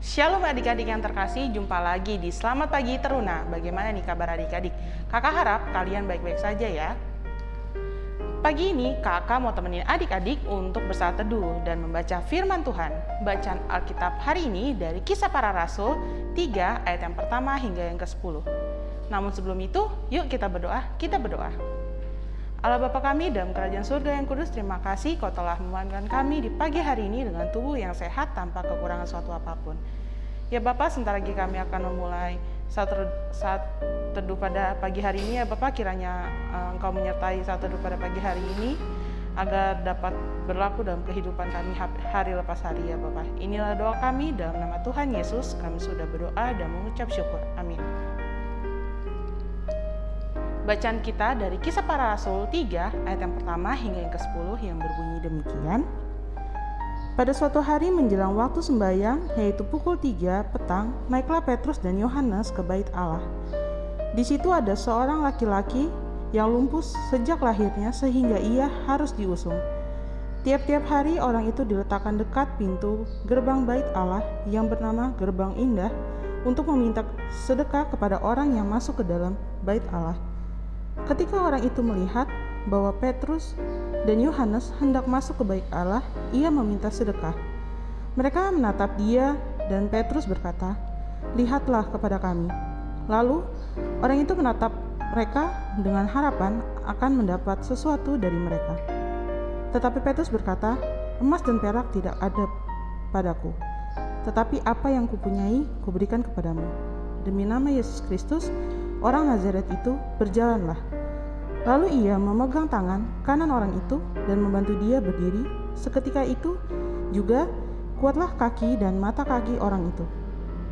Shalom adik-adik yang terkasih, jumpa lagi di Selamat Pagi Teruna. Bagaimana nih kabar adik-adik? Kakak harap kalian baik-baik saja ya. Pagi ini kakak mau temenin adik-adik untuk bersaat teduh dan membaca firman Tuhan. Bacaan Alkitab hari ini dari kisah para rasul 3 ayat yang pertama hingga yang ke-10. Namun sebelum itu, yuk kita berdoa, kita berdoa. Allah Bapa kami dalam kerajaan surga yang kudus, terima kasih kau telah memandangkan kami di pagi hari ini dengan tubuh yang sehat tanpa kekurangan suatu apa pun. Ya Bapak, sebentar lagi kami akan memulai saat, saat teduh pada pagi hari ini ya Bapak, kiranya uh, Engkau menyertai saat teduh pada pagi hari ini agar dapat berlaku dalam kehidupan kami hari lepas hari ya Bapak. Inilah doa kami dalam nama Tuhan Yesus, kami sudah berdoa dan mengucap syukur. Amin. Bacaan kita dari kisah para rasul 3 ayat yang pertama hingga yang ke-10 yang berbunyi demikian. Pada suatu hari menjelang waktu sembahyang, yaitu pukul 3 petang, naiklah Petrus dan Yohanes ke bait Allah. Di situ ada seorang laki-laki yang lumpuh sejak lahirnya sehingga ia harus diusung. Tiap-tiap hari orang itu diletakkan dekat pintu gerbang bait Allah yang bernama Gerbang Indah untuk meminta sedekah kepada orang yang masuk ke dalam bait Allah. Ketika orang itu melihat bahwa Petrus dan Yohanes hendak masuk ke baik Allah, ia meminta sedekah. Mereka menatap dia dan Petrus berkata, "Lihatlah kepada kami." Lalu orang itu menatap mereka dengan harapan akan mendapat sesuatu dari mereka. Tetapi Petrus berkata, "Emas dan perak tidak ada padaku, tetapi apa yang kupunyai kuberikan kepadamu. Demi nama Yesus Kristus, Orang Nazaret itu berjalanlah. Lalu ia memegang tangan kanan orang itu dan membantu dia berdiri. Seketika itu juga kuatlah kaki dan mata kaki orang itu.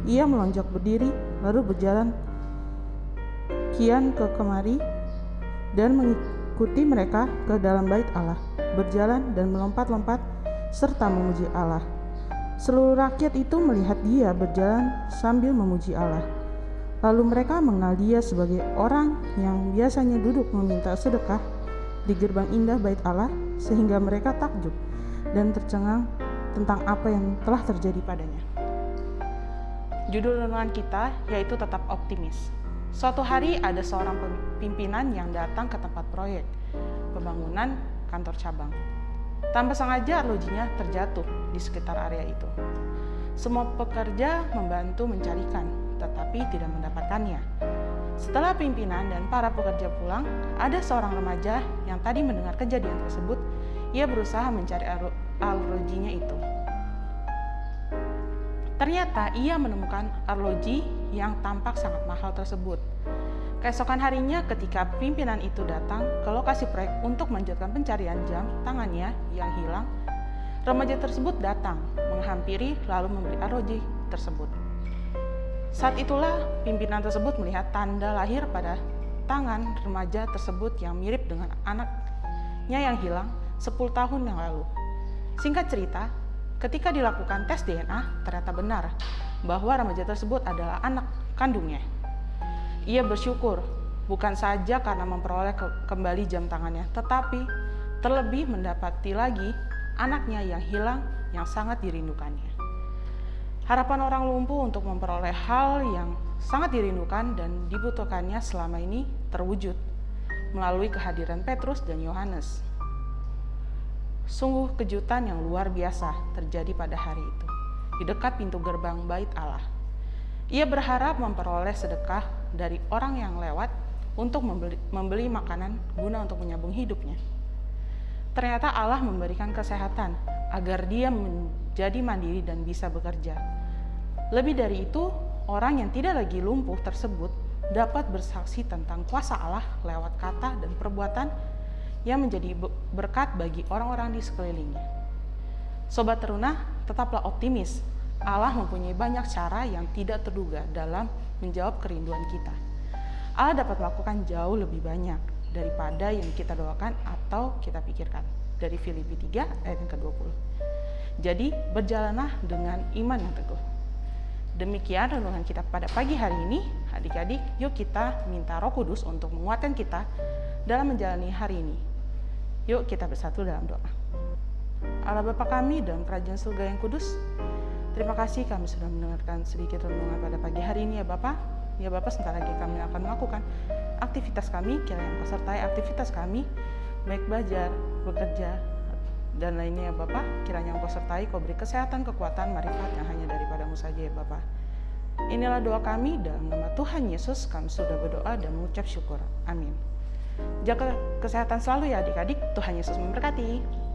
Ia melonjak berdiri lalu berjalan kian ke kemari dan mengikuti mereka ke dalam bait Allah, berjalan dan melompat-lompat serta memuji Allah. Seluruh rakyat itu melihat dia berjalan sambil memuji Allah. Lalu mereka mengenal dia sebagai orang yang biasanya duduk meminta sedekah di gerbang indah bait Allah sehingga mereka takjub dan tercengang tentang apa yang telah terjadi padanya. Judul renungan kita yaitu tetap optimis. Suatu hari ada seorang pimpinan yang datang ke tempat proyek pembangunan kantor cabang. Tanpa sengaja arlojinya terjatuh di sekitar area itu. Semua pekerja membantu mencarikan, tetapi tidak mendapatkannya. Setelah pimpinan dan para pekerja pulang, ada seorang remaja yang tadi mendengar kejadian tersebut. Ia berusaha mencari arlojinya itu. Ternyata ia menemukan arloji yang tampak sangat mahal tersebut. Keesokan harinya ketika pimpinan itu datang ke lokasi proyek untuk melanjutkan pencarian jam tangannya yang hilang, remaja tersebut datang, menghampiri lalu membeli arloji tersebut. Saat itulah pimpinan tersebut melihat tanda lahir pada tangan remaja tersebut yang mirip dengan anaknya yang hilang 10 tahun yang lalu. Singkat cerita, ketika dilakukan tes DNA, ternyata benar bahwa remaja tersebut adalah anak kandungnya. Ia bersyukur bukan saja karena memperoleh ke kembali jam tangannya, tetapi terlebih mendapati lagi anaknya yang hilang yang sangat dirindukannya. Harapan orang lumpuh untuk memperoleh hal yang sangat dirindukan dan dibutuhkannya selama ini terwujud melalui kehadiran Petrus dan Yohanes. Sungguh kejutan yang luar biasa terjadi pada hari itu di dekat pintu gerbang Bait Allah. Ia berharap memperoleh sedekah dari orang yang lewat untuk membeli, membeli makanan guna untuk menyambung hidupnya. Ternyata Allah memberikan kesehatan agar dia menjadi mandiri dan bisa bekerja. Lebih dari itu, orang yang tidak lagi lumpuh tersebut dapat bersaksi tentang kuasa Allah lewat kata dan perbuatan yang menjadi berkat bagi orang-orang di sekelilingnya. Sobat teruna, tetaplah optimis. Allah mempunyai banyak cara yang tidak terduga dalam menjawab kerinduan kita. Allah dapat melakukan jauh lebih banyak daripada yang kita doakan atau kita pikirkan. Dari Filipi 3 ayat yang ke-20. Jadi, berjalanlah dengan iman yang teguh. Demikian renungan kita pada pagi hari ini. Adik-adik, yuk kita minta Roh Kudus untuk menguatkan kita dalam menjalani hari ini. Yuk kita bersatu dalam doa. Allah Bapa kami dalam kerajaan surga yang kudus, Terima kasih kami sudah mendengarkan sedikit renungan pada pagi hari ini ya Bapak. Ya Bapak, sebentar lagi kami akan melakukan aktivitas kami, kiranya Engkau sertai aktivitas kami, baik belajar, bekerja, dan lainnya ya Bapak. Kiranya Engkau sertai, kau beri kesehatan, kekuatan, marifat yang hanya daripadamu saja ya Bapak. Inilah doa kami dalam nama Tuhan Yesus kami sudah berdoa dan mengucap syukur. Amin. Jaga kesehatan selalu ya adik-adik. Tuhan Yesus memberkati.